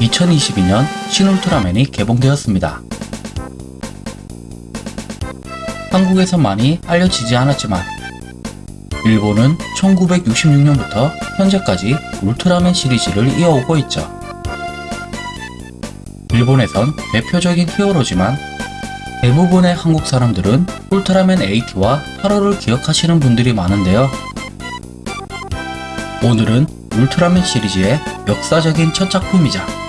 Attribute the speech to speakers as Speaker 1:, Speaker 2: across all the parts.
Speaker 1: 2022년 신울트라맨이 개봉되었습니다. 한국에서 많이 알려지지 않았지만 일본은 1966년부터 현재까지 울트라맨 시리즈를 이어오고 있죠. 일본에선 대표적인 히어로지만 대부분의 한국 사람들은 울트라맨 80와 8호를 기억하시는 분들이 많은데요. 오늘은 울트라맨 시리즈의 역사적인 첫 작품이자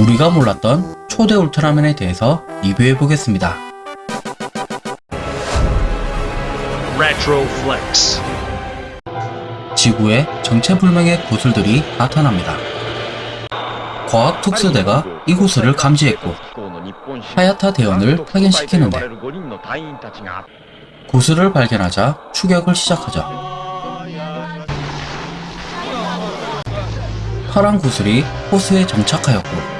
Speaker 1: 우리가 몰랐던 초대 울트라맨에 대해서 리뷰해 보겠습니다.
Speaker 2: Retro Flex.
Speaker 1: 지구에 정체불명의 구슬들이 나타납니다. 과학특수대가 이 구슬을 감지했고 하야타 대원을 파견시키는데 구슬을 발견하자 추격을 시작하죠. 파란 구슬이 호수에 정착하였고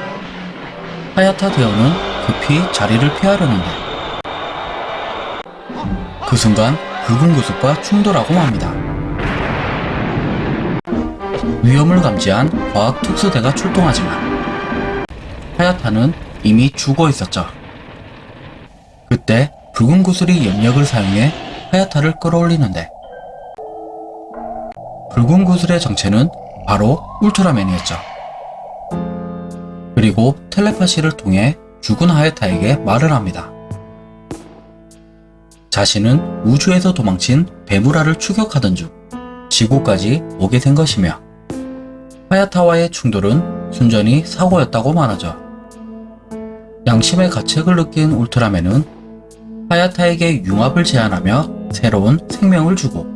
Speaker 1: 하야타 대원은 급히 자리를 피하려는데 그 순간 붉은 구슬과 충돌하고 맙니다. 위험을 감지한 과학 특수대가 출동하지만 하야타는 이미 죽어 있었죠. 그때 붉은 구슬이 염력을 사용해 하야타를 끌어올리는데 붉은 구슬의 정체는 바로 울트라맨이었죠. 그리고 텔레파시를 통해 죽은 하야타에게 말을 합니다. 자신은 우주에서 도망친 베무라를 추격하던 중 지구까지 오게 된 것이며 하야타와의 충돌은 순전히 사고였다고 말하죠. 양심의 가책을 느낀 울트라맨은 하야타에게 융합을 제안하며 새로운 생명을 주고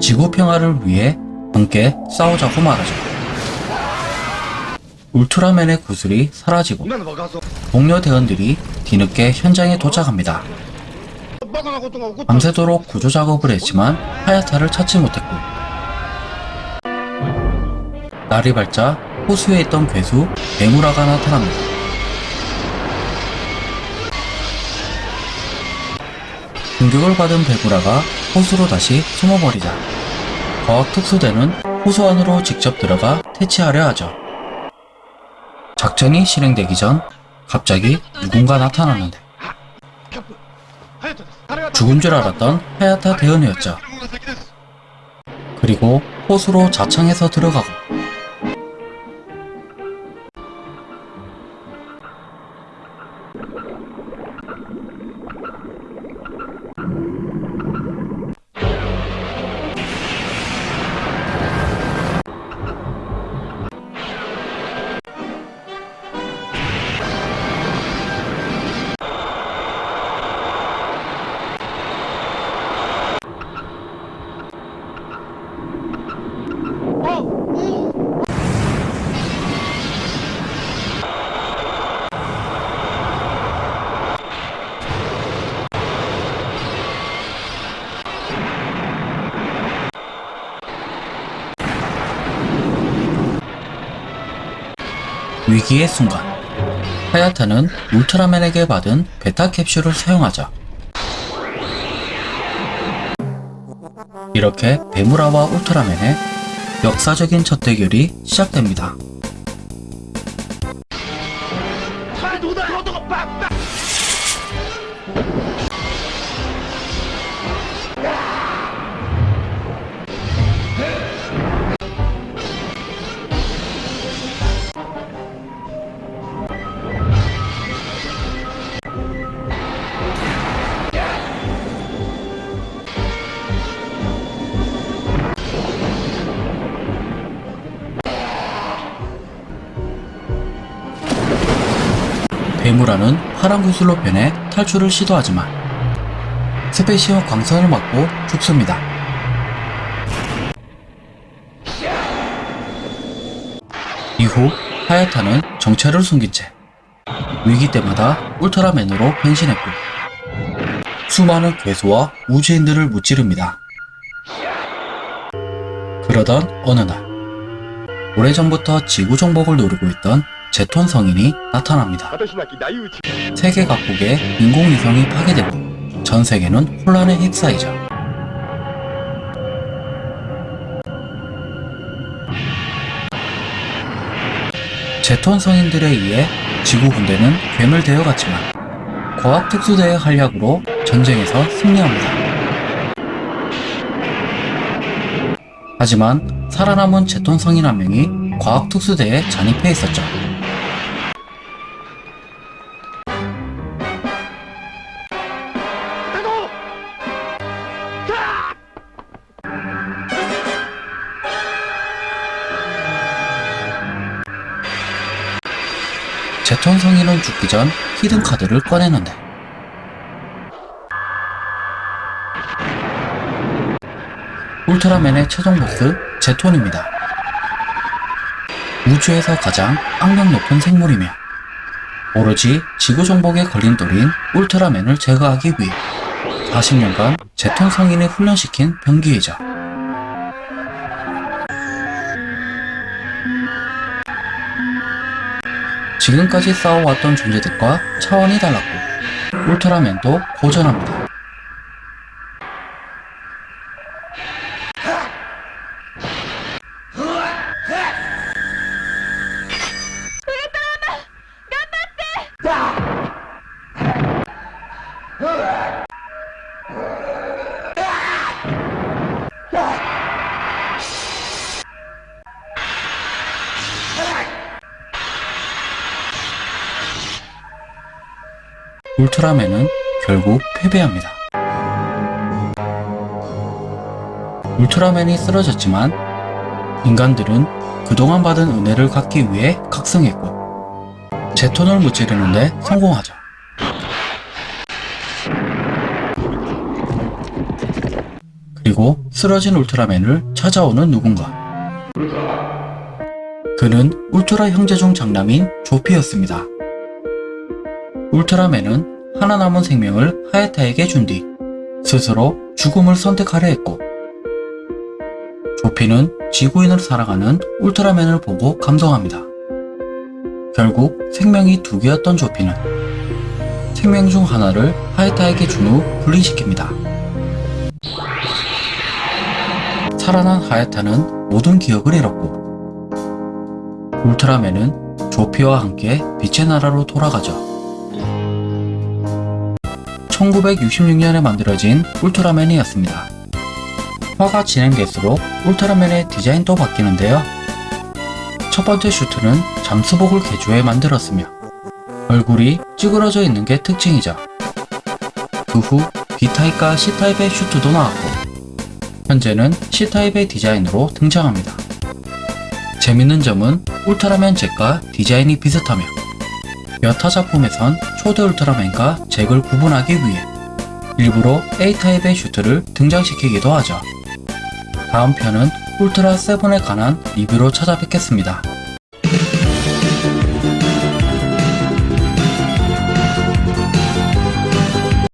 Speaker 1: 지구 평화를 위해 함께 싸우자고 말하죠. 울트라맨의 구슬이 사라지고 동료 대원들이 뒤늦게 현장에 도착합니다. 밤새도록 구조 작업을 했지만 하야타를 찾지 못했고 날이 밝자 호수에 있던 괴수 베무라가 나타납니다. 공격을 받은 베무라가 호수로 다시 숨어버리자 과학 특수대는 호수 안으로 직접 들어가 퇴치하려 하죠. 작전이 실행되기 전 갑자기 누군가 나타났는데 죽은 줄 알았던 하야타 대원이었죠. 그리고 호수로 자창해서 들어가고 위기의 순간 하야타는 울트라맨에게 받은 베타 캡슐을 사용하자 이렇게 베무라와 울트라맨의 역사적인 첫 대결이 시작됩니다. 베무라는 파란 구슬로 변해 탈출을 시도하지만 스페시어 광선을 맞고 죽습니다. 이후 하야타는 정체를 숨긴 채 위기 때마다 울트라맨으로 변신했고 수많은 괴수와 우주인들을 무찌릅니다. 그러던 어느 날 오래전부터 지구 정복을 노리고 있던 제톤 성인이 나타납니다. 세계 각국의 인공위성이 파괴되고 전 세계는 혼란에 휩싸이죠. 제톤 성인들에 의해 지구 군대는 괴멸되어 갔지만 과학 특수대의 활약으로 전쟁에서 승리합니다. 하지만 살아남은 제톤 성인 한 명이 과학 특수대에 잔입해 있었죠. 제톤 성인은 죽기 전 히든 카드를 꺼내는데 울트라맨의 최종 보스 제톤입니다. 우주에서 가장 악명 높은 생물이며 오로지 지구 정복에 걸림돌인 울트라맨을 제거하기 위해 40년간 제톤 성인을 훈련시킨 병기이자 지금까지 싸워왔던 존재들과 차원이 달랐고 울트라맨도 고전합니다. 울트라맨은 결국 패배합니다. 울트라맨이 쓰러졌지만 인간들은 그동안 받은 은혜를 갚기 위해 각성했고 제톤을 무찌르는데 성공하죠. 그리고 쓰러진 울트라맨을 찾아오는 누군가. 그는 울트라 형제 중 장남인 조피였습니다. 울트라맨은 하나 남은 생명을 하야타에게 준 뒤 스스로 죽음을 선택하려 했고 조피는 지구인을 사랑하는 울트라맨을 보고 감동합니다. 결국 생명이 두 개였던 조피는 생명 중 하나를 하야타에게 준 후 분리시킵니다. 살아난 하야타는 모든 기억을 잃었고 울트라맨은 조피와 함께 빛의 나라로 돌아가죠. 1966년에 만들어진 울트라맨이었습니다. 화가 진행될수록 울트라맨의 디자인도 바뀌는데요. 첫 번째 슈트는 잠수복을 개조해 만들었으며 얼굴이 찌그러져 있는 게 특징이죠. 그 후 B타입과 C타입의 슈트도 나왔고 현재는 C타입의 디자인으로 등장합니다. 재밌는 점은 울트라맨 잭과 디자인이 비슷하며 여타 작품에선 초대 울트라맨과 잭을 구분하기 위해 일부러 A타입의 슈트를 등장시키기도 하죠. 다음 편은 울트라 세븐에 관한 리뷰로 찾아뵙겠습니다.